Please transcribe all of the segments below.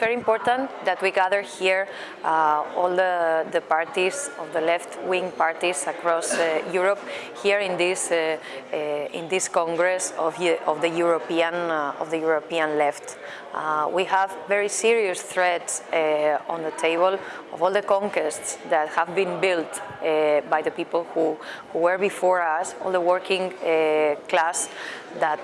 very important that we gather here uh, all the, the parties of the left-wing parties across uh, Europe here in this uh, uh in this Congress of, of the European uh, of the European left. Uh, we have very serious threats on the table of all the conquests that have been built by the people who, who were before us, all the working class that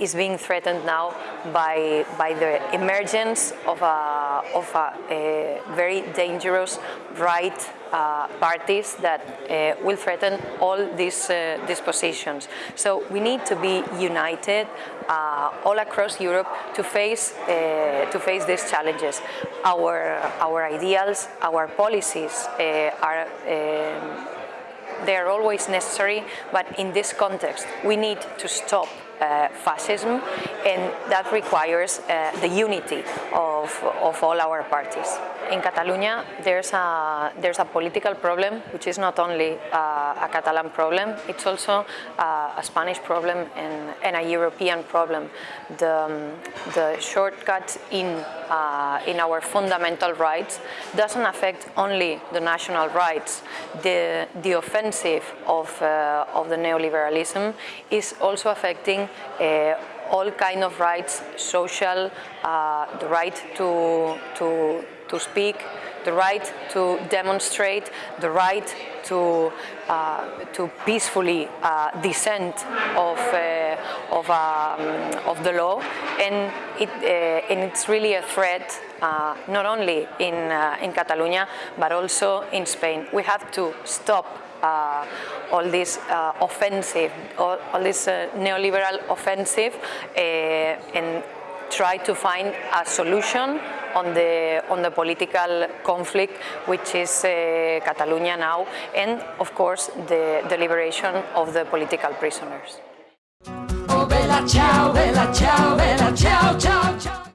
is being threatened now by, by the emergence of a, of a, a very dangerous right uh, parties that uh, will threaten all these, these positions. So we need to be united uh, all across Europe to face, to face these challenges. Our, our ideals, our policies are they are always necessary, but in this context, we need to stop uh, fascism and that requires uh, the unity of, of all our parties. In Catalonia there's a, there's a political problem which is not only uh, a Catalan problem, it's also uh, a Spanish problem and, and, a European problem. The, um, the shortcut in, uh, in our fundamental rights doesn't affect only the national rights. The, the offensive of, uh, of the neoliberalism is also affecting uh, all kind of rights, social, uh, the right to, to, to speak, the right to demonstrate, the right to, uh, to peacefully uh, dissent of, uh, of, um, of the law and, it, uh, and it's really a threat not only in, in Catalonia but also in Spain. We have to stop uh, all this uh, offensive, all, all this uh, neoliberal offensive and try to find a solution on the on the political conflict which is uh, Catalonia now and of course the, liberation of the political prisoners. Oh, bella ciao, bella ciao, bella ciao, ciao.